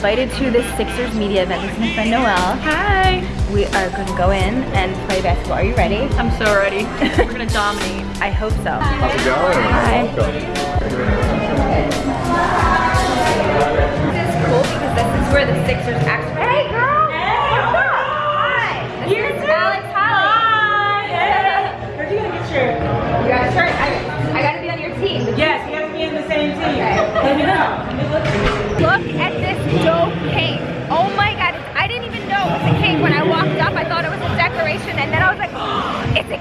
invited to this Sixers media event. This is my friend Noelle. Hi. We are gonna go in and play basketball. Are you ready? I'm so ready. We're gonna dominate. I hope so. How's it going? Hi. Welcome. This is cool because this is where the Sixers actually.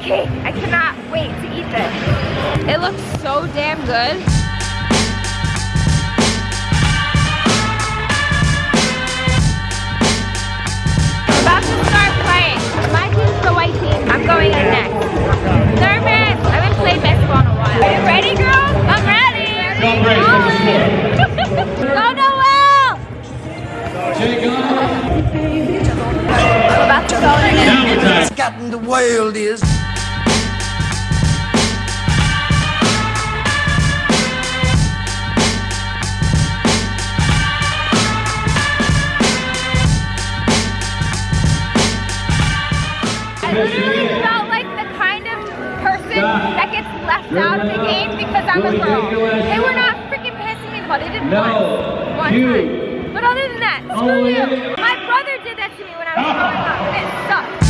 Cake. I cannot wait to eat this. It looks so damn good. About to start playing. My team's the white team. I'm going in next. Nervous. I haven't played basketball in a while. Are you ready, girls? I'm ready. Go Noelle! I'm about to go in. Scotland the world is. I literally felt like the kind of person that gets left out of the game because I'm a girl. They were not freaking passing me the ball. They did once. One time. But other than that, screw you. My brother did that to me when I was growing up. and It sucks.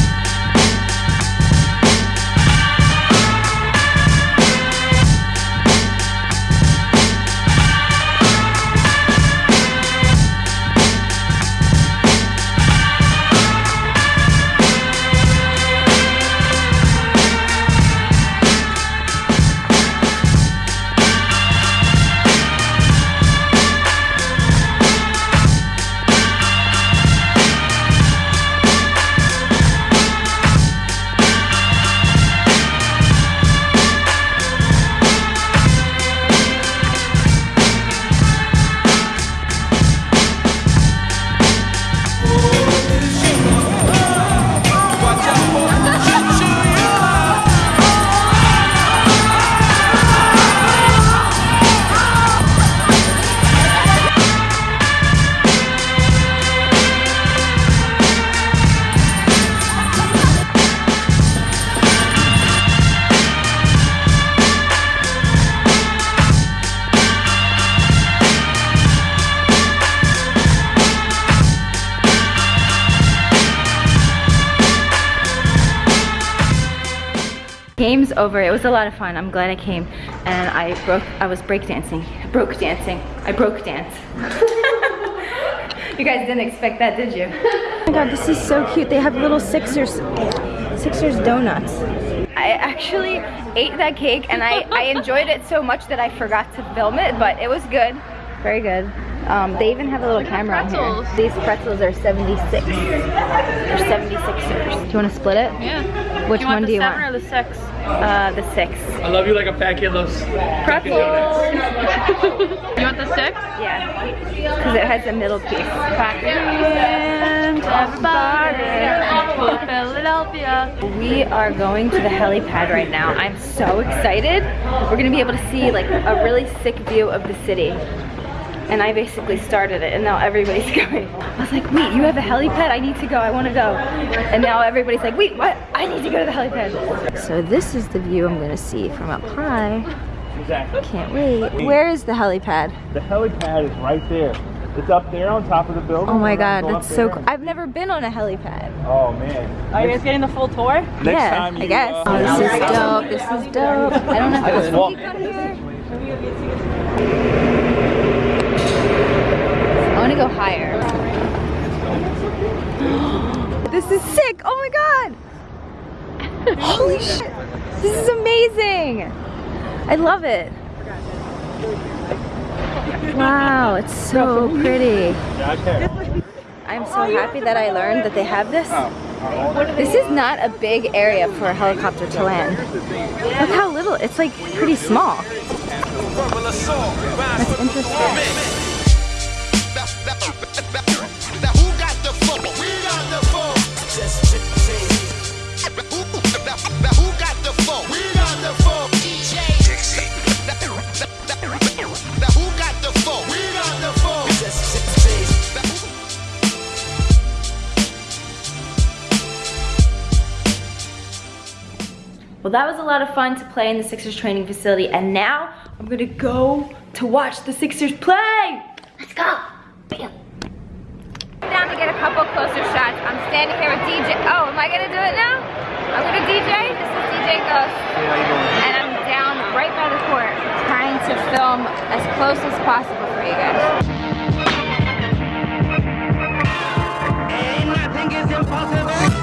Game's over. It was a lot of fun. I'm glad I came. And I broke, I was breakdancing. Broke dancing. I broke dance. you guys didn't expect that, did you? Oh my god, this is so cute. They have little Sixers, Sixers donuts. I actually ate that cake and I, I enjoyed it so much that I forgot to film it, but it was good. Very good. Um, they even have a little camera on here. These pretzels are 76. They're 76ers. Do you want to split it? Yeah. Which you one do you seven want? or the six? Uh, the six. I love you like a packet of those. Pretzels! You want the six? yeah. Because it has a middle piece. And everybody Philadelphia. We are going to the helipad right now. I'm so excited. We're gonna be able to see like a really sick view of the city. And I basically started it and now everybody's going. I was like, wait, you have a helipad? I need to go, I wanna go. And now everybody's like, wait, what? I need to go to the helipad. So this is the view I'm gonna see from up high. Exactly. Can't wait. Where is the helipad? The helipad is right there. It's up there on top of the building. Oh my god, go that's so cool. I've never been on a helipad. Oh man. Are you guys getting the full tour? Next yeah, time you, I guess. uh, oh, this is dope. This is dope. I don't know I if just it's walked. peak on here. I want to go higher. this is sick. Oh my god. Holy shit. This is amazing. I love it. Wow, it's so pretty. I'm so happy that I learned that they have this. This is not a big area for a helicopter to land. Look how little, it's like pretty small. That's interesting. Well, that was a lot of fun to play in the Sixers training facility, and now I'm gonna go to watch the Sixers play. Let's go. Bam. Down to get a couple closer shots. I'm standing here with DJ. Oh, am I gonna do it now? I'm gonna DJ. This is DJ Ghost. And I'm down right by the court trying to film as close as possible for you guys. I'm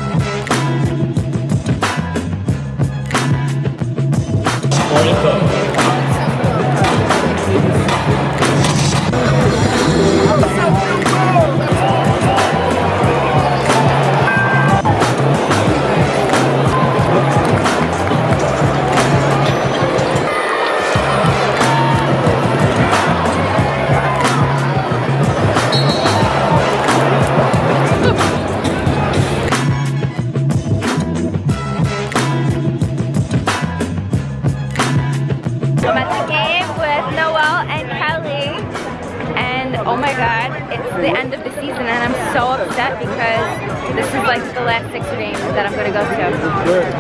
oh my god, it's the end of the season and I'm so upset because this is like the last Sixer game that I'm gonna go to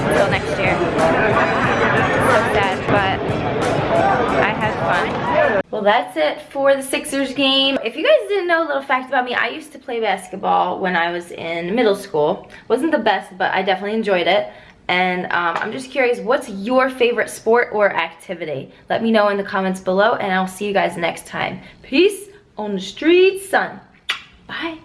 until next year. So sad, but I had fun. Well, that's it for the Sixers game. If you guys didn't know a little fact about me, I used to play basketball when I was in middle school. Wasn't the best, but I definitely enjoyed it. And um, I'm just curious, what's your favorite sport or activity? Let me know in the comments below, and I'll see you guys next time. Peace on the streets, son. Bye.